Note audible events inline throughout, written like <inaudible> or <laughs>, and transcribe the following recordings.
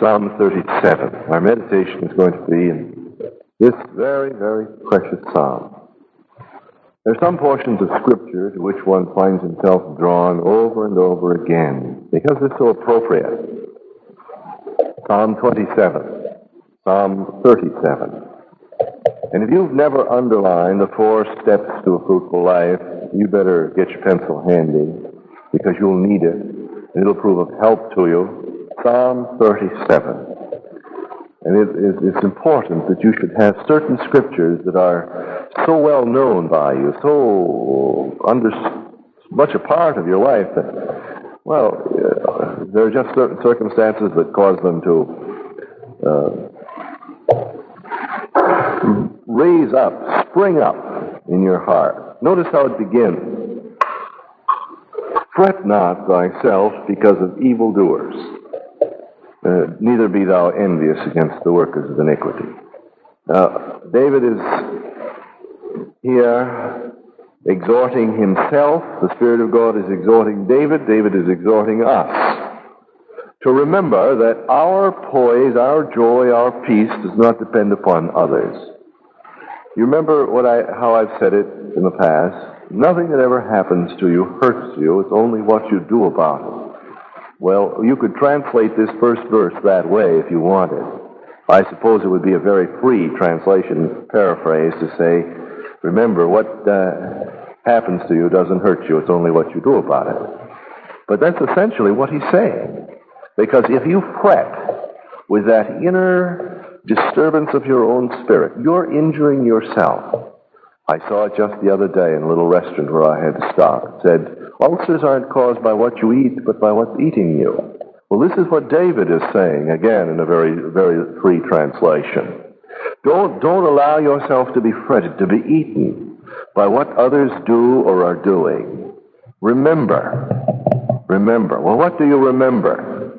Psalm 37. Our meditation is going to be in this very, very precious psalm. There are some portions of Scripture to which one finds himself drawn over and over again because it's so appropriate. Psalm 27, Psalm 37. And if you've never underlined the four steps to a fruitful life, you better get your pencil handy because you'll need it and it'll prove of help to you. Psalm 37. And it, it, it's important that you should have certain scriptures that are so well known by you, so under, much a part of your life that, well, uh, there are just certain circumstances that cause them to uh, raise up, spring up in your heart. Notice how it begins. Fret not thyself because of evildoers uh, neither be thou envious against the workers of iniquity. Now, David is here exhorting himself. The Spirit of God is exhorting David. David is exhorting us to remember that our poise, our joy, our peace does not depend upon others. You remember what I, how I've said it in the past? Nothing that ever happens to you hurts you. It's only what you do about it. Well, you could translate this first verse that way if you wanted. I suppose it would be a very free translation, paraphrase, to say, remember, what uh, happens to you doesn't hurt you, it's only what you do about it. But that's essentially what he's saying. Because if you fret with that inner disturbance of your own spirit, you're injuring yourself. I saw it just the other day in a little restaurant where I had to stop. It said, ulcers aren't caused by what you eat, but by what's eating you. Well, this is what David is saying, again, in a very, very free translation. Don't, don't allow yourself to be fretted, to be eaten by what others do or are doing. Remember. Remember. Well, what do you remember?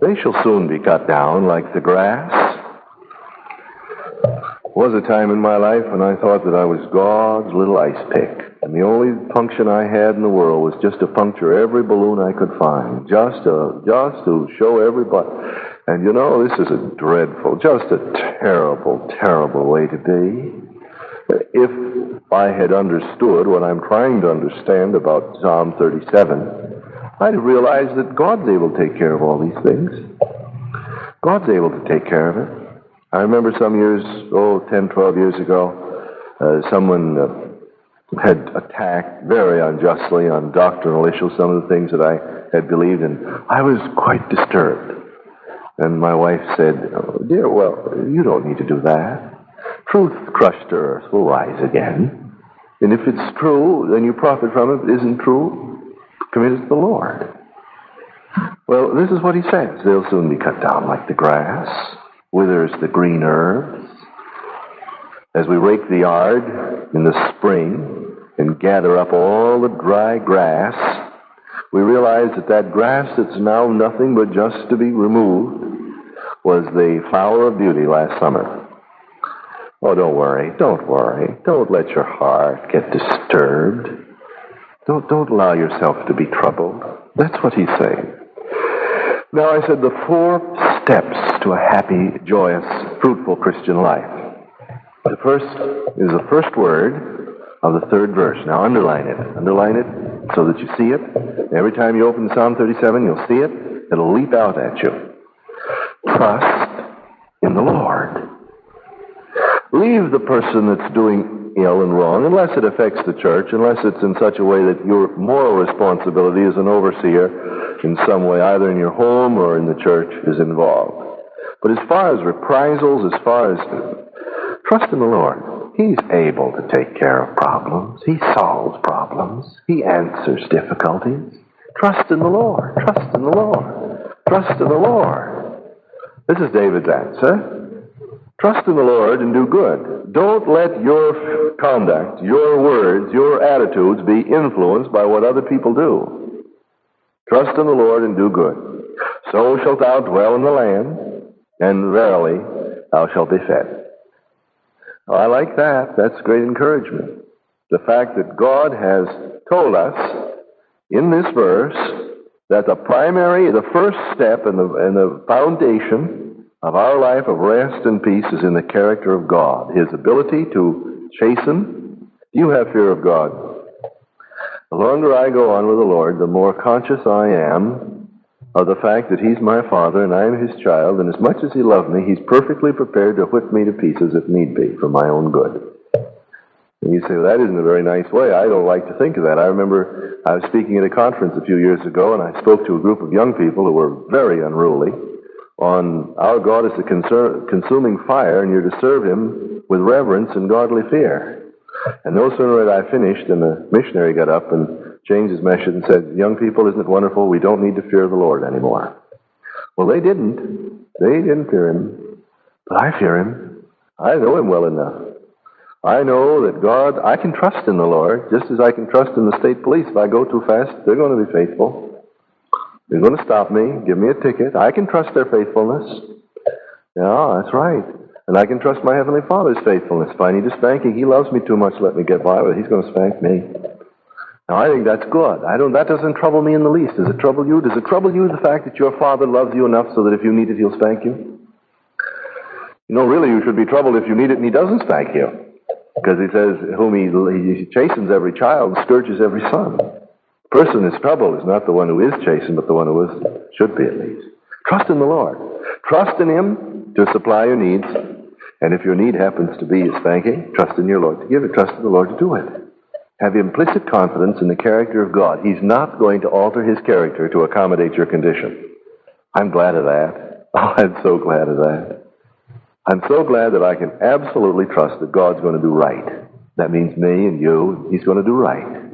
They shall soon be cut down like the grass was a time in my life when I thought that I was God's little ice pick. And the only function I had in the world was just to puncture every balloon I could find, just to, just to show everybody. And you know, this is a dreadful, just a terrible, terrible way to be. If I had understood what I'm trying to understand about Psalm 37, I'd have realized that God's able to take care of all these things. God's able to take care of it. I remember some years, oh, 10, 12 years ago, uh, someone uh, had attacked very unjustly on doctrinal issues some of the things that I had believed, in. I was quite disturbed. And my wife said, oh, Dear, well, you don't need to do that. Truth crushed to earth will rise again. And if it's true, then you profit from it. If it isn't true, commit it to the Lord. Well, this is what he says. They'll soon be cut down like the grass withers the green herbs. As we rake the yard in the spring and gather up all the dry grass, we realize that that grass that's now nothing but just to be removed was the flower of beauty last summer. Oh, don't worry. Don't worry. Don't let your heart get disturbed. Don't, don't allow yourself to be troubled. That's what he's saying. Now, I said the four steps to a happy, joyous, fruitful Christian life. The first is the first word of the third verse. Now, underline it. Underline it so that you see it. Every time you open Psalm 37, you'll see it. It'll leap out at you. Trust in the Lord. Leave the person that's doing ill and wrong, unless it affects the church, unless it's in such a way that your moral responsibility as an overseer in some way, either in your home or in the church, is involved. But as far as reprisals, as far as trust in the Lord, He's able to take care of problems. He solves problems. He answers difficulties. Trust in the Lord. Trust in the Lord. Trust in the Lord. This is David's answer. Trust in the Lord and do good. Don't let your conduct, your words, your attitudes be influenced by what other people do. Trust in the Lord and do good. So shalt thou dwell in the land, and verily thou shalt be fed. Oh, I like that. That's great encouragement. The fact that God has told us in this verse that the primary, the first step and the, and the foundation of our life of rest and peace is in the character of God, His ability to chasten. You have fear of God. The longer I go on with the Lord, the more conscious I am of the fact that He's my Father and I am His child, and as much as He loves me, He's perfectly prepared to whip me to pieces if need be for my own good. And you say, well, that isn't a very nice way. I don't like to think of that. I remember I was speaking at a conference a few years ago, and I spoke to a group of young people who were very unruly on our God is a consuming fire, and you're to serve Him with reverence and godly fear. And no sooner had I finished than the missionary got up and changed his message and said, Young people, isn't it wonderful? We don't need to fear the Lord anymore. Well, they didn't. They didn't fear Him. But I fear Him. I know Him well enough. I know that God, I can trust in the Lord, just as I can trust in the state police. If I go too fast, they're going to be faithful. They're going to stop me, give me a ticket. I can trust their faithfulness. Yeah, that's right. And I can trust my Heavenly Father's faithfulness. If I need a spanking, He loves me too much to let me get by with it. He's going to spank me. Now, I think that's good. I don't, that doesn't trouble me in the least. Does it trouble you? Does it trouble you the fact that your Father loves you enough so that if you need it, He'll spank you? You know, really, you should be troubled if you need it and He doesn't spank you. Because he says, whom he, he chastens every child, scourges every son. The person is troubled is not the one who is chastened, but the one who is, should be at least. Trust in the Lord. Trust in Him to supply your needs. And if your need happens to be a spanking, trust in your Lord to give it. Trust in the Lord to do it. Have implicit confidence in the character of God. He's not going to alter His character to accommodate your condition. I'm glad of that. <laughs> Oh, I'm so glad of that. I'm so glad that I can absolutely trust that God's going to do right. That means me and you. He's going to do right.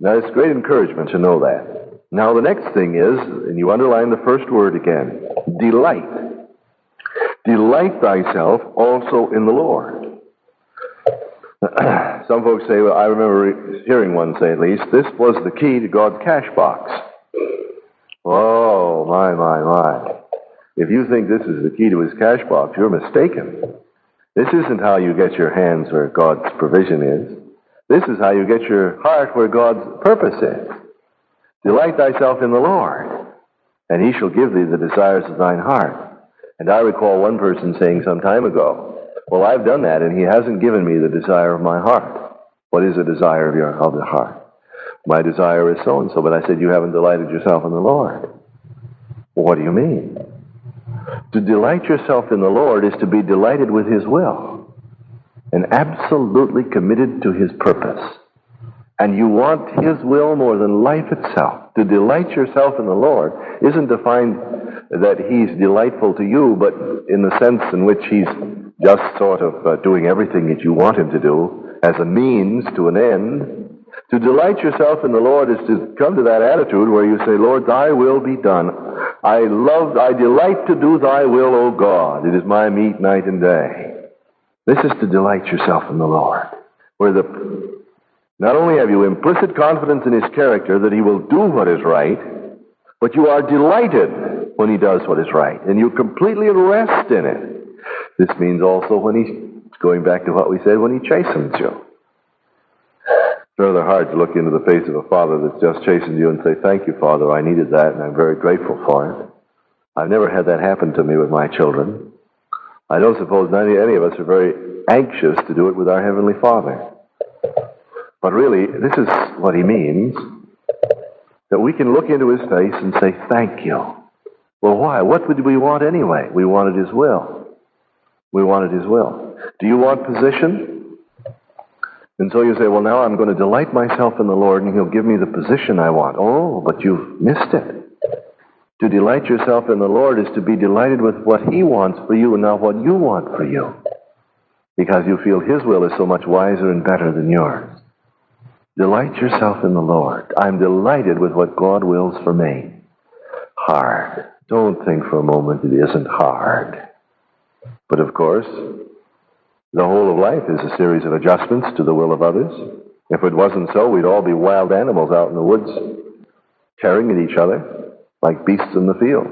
Now, it's great encouragement to know that. Now, the next thing is, and you underline the first word again delight. Delight thyself also in the Lord. <clears throat> Some folks say, well, I remember hearing one say at least, this was the key to God's cash box. Oh, my, my, my. If you think this is the key to his cash box, you're mistaken. This isn't how you get your hands where God's provision is. This is how you get your heart where God's purpose is. Delight thyself in the Lord, and he shall give thee the desires of thine heart. And I recall one person saying some time ago, Well, I've done that, and he hasn't given me the desire of my heart. What is the desire of your of the heart? My desire is so and so, but I said, You haven't delighted yourself in the Lord. Well, what do you mean? To delight yourself in the Lord is to be delighted with His will and absolutely committed to His purpose. And you want His will more than life itself. To delight yourself in the Lord isn't to find that He's delightful to you, but in the sense in which He's just sort of uh, doing everything that you want Him to do as a means to an end. To delight yourself in the Lord is to come to that attitude where you say, Lord, thy will be done. I love, I delight to do thy will, O God. It is my meat night and day. This is to delight yourself in the Lord. Where the, not only have you implicit confidence in his character that he will do what is right, but you are delighted when he does what is right. And you completely rest in it. This means also when he's, going back to what we said, when he chastens you It's rather hard to look into the face of a father that's just chastened you and say, Thank you, Father, I needed that, and I'm very grateful for it. I've never had that happen to me with my children. I don't suppose any, any of us are very anxious to do it with our Heavenly Father. But really, this is what He means that we can look into His face and say, Thank you. Well, why? What would we want anyway? We wanted His will. We wanted His will. Do you want position? And so you say, well, now I'm going to delight myself in the Lord and He'll give me the position I want. Oh, but you've missed it. To delight yourself in the Lord is to be delighted with what He wants for you and not what you want for you. Because you feel His will is so much wiser and better than yours. Delight yourself in the Lord. I'm delighted with what God wills for me. Hard. Don't think for a moment it isn't hard. But of course, the whole of life is a series of adjustments to the will of others. If it wasn't so, we'd all be wild animals out in the woods, tearing at each other like beasts in the field.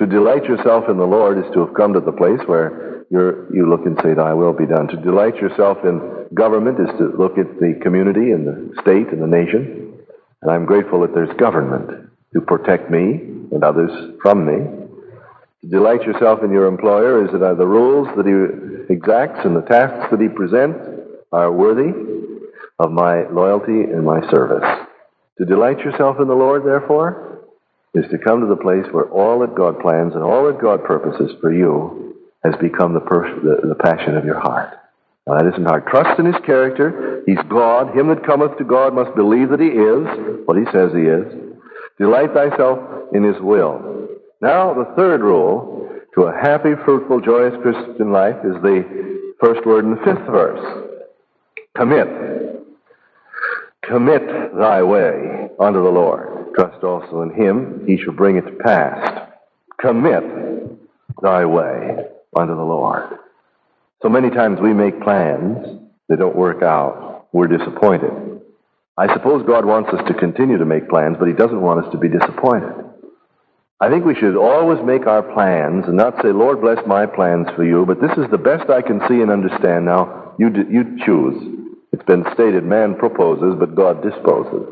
To delight yourself in the Lord is to have come to the place where you you look and say, Thy will be done. To delight yourself in government is to look at the community and the state and the nation. And I'm grateful that there's government. to protect me and others from me. To delight yourself in your employer is that the rules that he exacts and the tasks that he presents are worthy of my loyalty and my service. To delight yourself in the Lord, therefore, is to come to the place where all that God plans and all that God purposes for you has become the, the, the passion of your heart. Now, that isn't hard. Trust in his character. He's God. Him that cometh to God must believe that he is what he says he is. Delight thyself in his will. Now, the third rule to a happy, fruitful, joyous Christian life is the first word in the fifth verse. Commit. Commit thy way unto the Lord. Trust also in him, he shall bring it to pass. Commit thy way unto the Lord. So many times we make plans, they don't work out. We're disappointed. I suppose God wants us to continue to make plans, but he doesn't want us to be disappointed. I think we should always make our plans and not say, Lord, bless my plans for you, but this is the best I can see and understand now. You, you choose. It's been stated man proposes, but God disposes.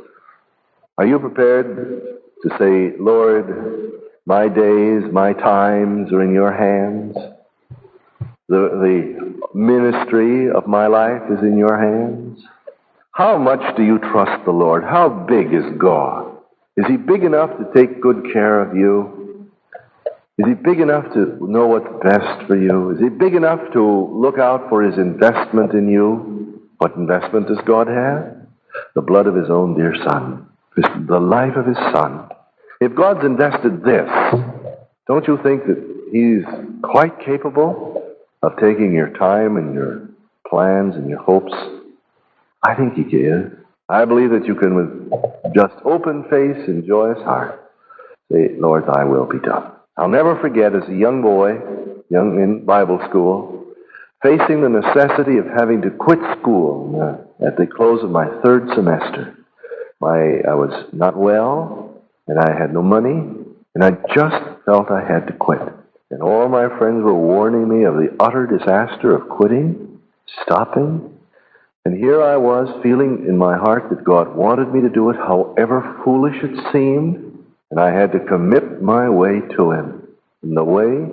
Are you prepared to say, Lord, my days, my times are in your hands? The, the ministry of my life is in your hands? How much do you trust the Lord? How big is God? Is he big enough to take good care of you? Is he big enough to know what's best for you? Is he big enough to look out for his investment in you? What investment does God have? The blood of his own dear Son, the life of his Son. If God's invested this, don't you think that he's quite capable of taking your time and your plans and your hopes? I think he can. I believe that you can, with just open face and joyous heart, say, Lord, thy will be done. I'll never forget as a young boy, young in Bible school, facing the necessity of having to quit school uh, at the close of my third semester. My, I was not well, and I had no money, and I just felt I had to quit. And all my friends were warning me of the utter disaster of quitting, stopping, and here I was feeling in my heart that God wanted me to do it however foolish it seemed, and I had to commit my way to Him. And the way,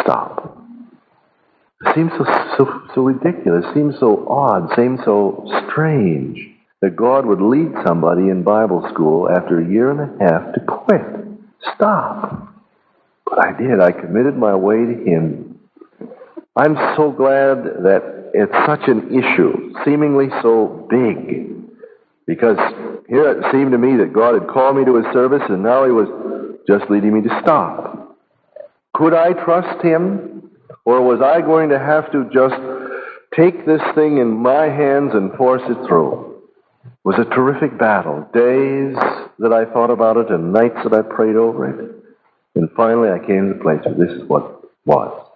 stop. It seems so, so, so ridiculous, it seems so odd, seems so strange that God would lead somebody in Bible school after a year and a half to quit. Stop. But I did. I committed my way to Him. I'm so glad that it's such an issue, seemingly so big. Because here it seemed to me that God had called me to his service and now he was just leading me to stop. Could I trust him? Or was I going to have to just take this thing in my hands and force it through? It was a terrific battle. Days that I thought about it and nights that I prayed over it. And finally I came to the place where this is what was.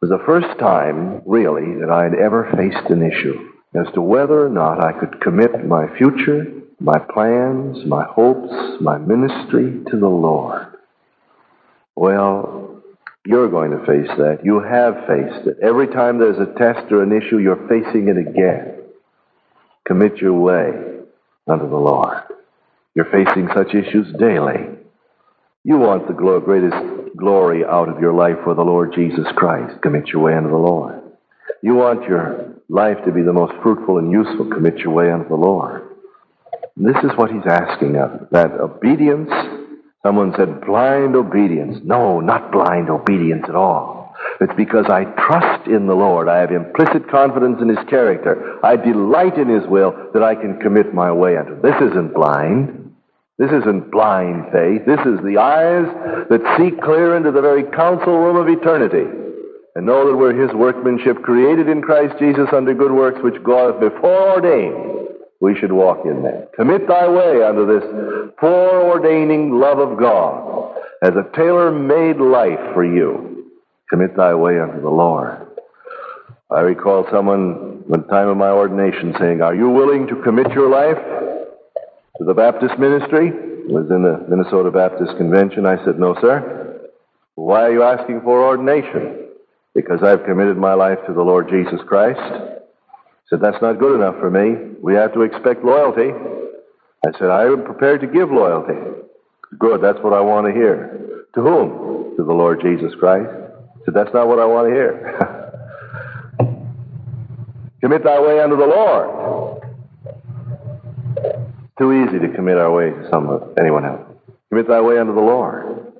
Was the first time, really, that I had ever faced an issue as to whether or not I could commit my future, my plans, my hopes, my ministry to the Lord. Well, you're going to face that. You have faced it. Every time there's a test or an issue, you're facing it again. Commit your way unto the Lord. You're facing such issues daily. You want the glory, greatest glory out of your life for the Lord Jesus Christ. Commit your way unto the Lord. You want your life to be the most fruitful and useful. Commit your way unto the Lord. This is what he's asking of that obedience. Someone said blind obedience. No, not blind obedience at all. It's because I trust in the Lord. I have implicit confidence in His character. I delight in His will that I can commit my way unto. This isn't blind. This isn't blind faith. This is the eyes that see clear into the very council room of eternity and know that we're His workmanship created in Christ Jesus under good works which God hath before ordained we should walk in them. Commit thy way unto this foreordaining love of God as a tailor-made life for you. Commit thy way unto the Lord. I recall someone, the time of my ordination, saying, Are you willing to commit your life to the Baptist ministry. Was in the Minnesota Baptist Convention. I said, No, sir. Why are you asking for ordination? Because I've committed my life to the Lord Jesus Christ. I said, That's not good enough for me. We have to expect loyalty. I said, I am prepared to give loyalty. Good, that's what I want to hear. To whom? To the Lord Jesus Christ. I said, that's not what I want to hear. <laughs> commit thy way unto the Lord. Too easy to commit our way to someone, anyone else. Commit thy way unto the Lord.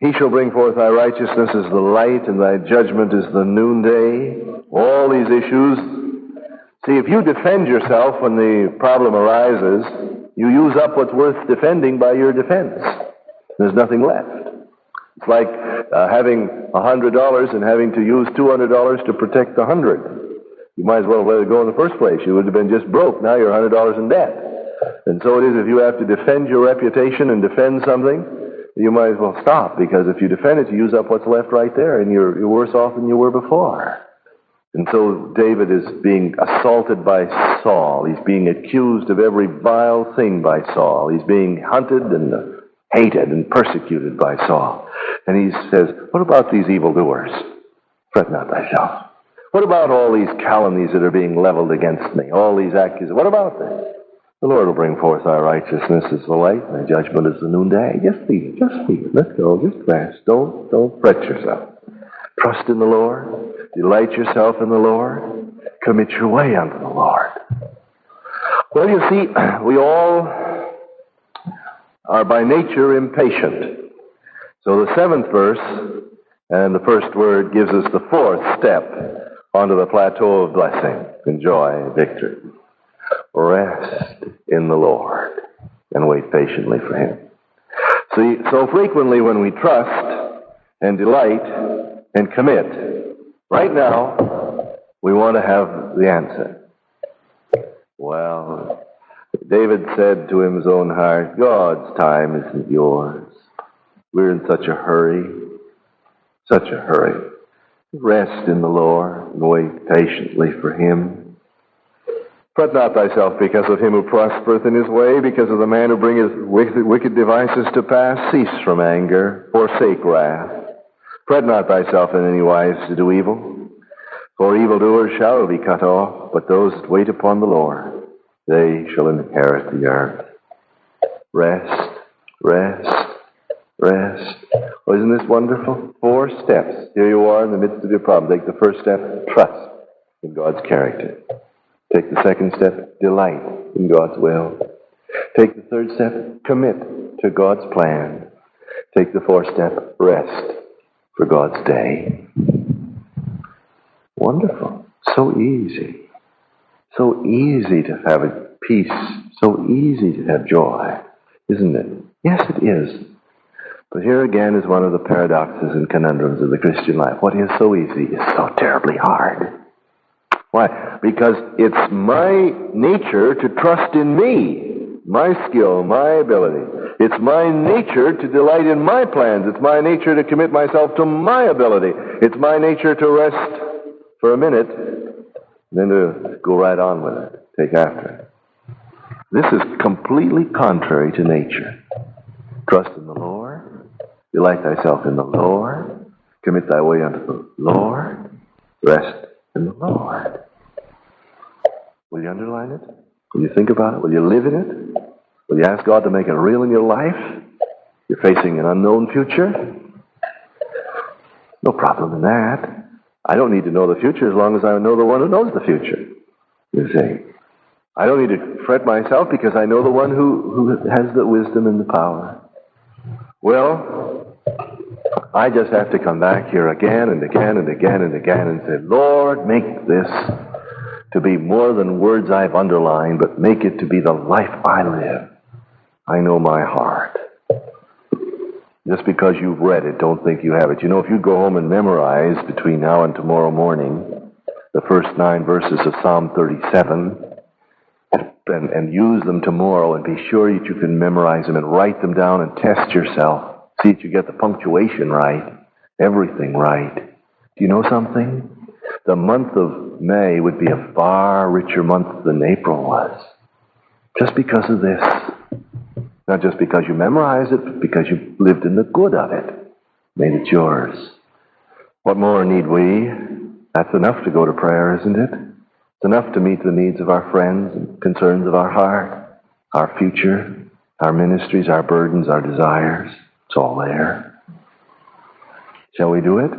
He shall bring forth thy righteousness as the light, and thy judgment as the noonday. All these issues. See, if you defend yourself when the problem arises, you use up what's worth defending by your defense. There's nothing left. It's like uh, having a hundred dollars and having to use two hundred dollars to protect the hundred. You might as well have let it go in the first place. You would have been just broke. Now you're a hundred dollars in debt. And so it is if you have to defend your reputation and defend something, you might as well stop because if you defend it, you use up what's left right there, and you're, you're worse off than you were before. And so David is being assaulted by Saul. He's being accused of every vile thing by Saul. He's being hunted and hated and persecuted by Saul. And he says, What about these evildoers? Fret not thyself. What about all these calumnies that are being leveled against me? All these accusations? What about this? The Lord will bring forth our righteousness as the light, and judgment as the noonday. Just be it. Just be it. Let go. Just rest. Don't, don't fret yourself. Trust in the Lord. Delight yourself in the Lord. Commit your way unto the Lord. Well, you see, <clears throat> we all are by nature impatient. So the seventh verse and the first word gives us the fourth step onto the plateau of blessing and joy and victory. Rest in the Lord and wait patiently for Him. See, so frequently when we trust and delight and commit, right now, we want to have the answer. Well, David said to his own heart, God's time isn't yours. We're in such a hurry, such a hurry. Rest in the Lord and wait patiently for Him. Fret not thyself because of him who prospereth in his way, because of the man who bringeth wicked devices to pass. Cease from anger, forsake wrath. Fret not thyself in any wise to do evil, for evildoers shall be cut off, but those that wait upon the Lord, they shall inherit the earth. Rest, rest, rest. Isn't this wonderful? Four steps. Here you are in the midst of your problem. Take the first step, trust in God's character. Take the second step, delight in God's will. Take the third step, commit to God's plan. Take the fourth step, rest for God's day. Wonderful. So easy. So easy to have peace. So easy to have joy, isn't it? Yes, it is. But here again is one of the paradoxes and conundrums of the Christian life. What is so easy is so terribly hard. Why? Because it's my nature to trust in me, my skill, my ability. It's my nature to delight in my plans. It's my nature to commit myself to my ability. It's my nature to rest for a minute, then to go right on with it, take after it. This is completely contrary to nature. Trust in the Lord, delight thyself in the Lord, commit thy way unto the Lord, rest in the Lord. Will you underline it? Will you think about it? Will you live in it? Will you ask God to make it real in your life? You're facing an unknown future? No problem in that. I don't need to know the future as long as I know the one who knows the future. You see. I don't need to fret myself because I know the one who, who has the wisdom and the power. Well, I just have to come back here again and again and again and again and say, Lord, make this to be more than words I've underlined, but make it to be the life I live. I know my heart. Just because you've read it, don't think you have it. You know, if you go home and memorize between now and tomorrow morning the first nine verses of Psalm 37 and, and use them tomorrow and be sure that you can memorize them and write them down and test yourself See that you get the punctuation right, everything right. Do you know something? The month of May would be a far richer month than April was. Just because of this. Not just because you memorized it, but because you lived in the good of it. Made it yours. What more need we? That's enough to go to prayer, isn't it? It's enough to meet the needs of our friends and concerns of our heart. our future, our ministries, our burdens, our desires. It's all there. Shall we do it?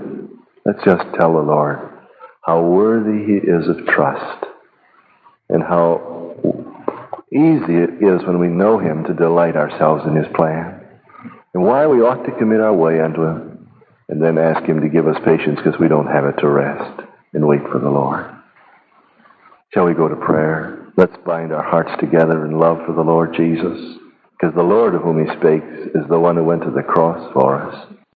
Let's just tell the Lord how worthy He is of trust and how easy it is when we know Him to delight ourselves in His plan and why we ought to commit our way unto Him and then ask Him to give us patience because we don't have it to rest and wait for the Lord. Shall we go to prayer? Let's bind our hearts together in love for the Lord Jesus because the Lord of whom He speaks is the one who went to the cross for us.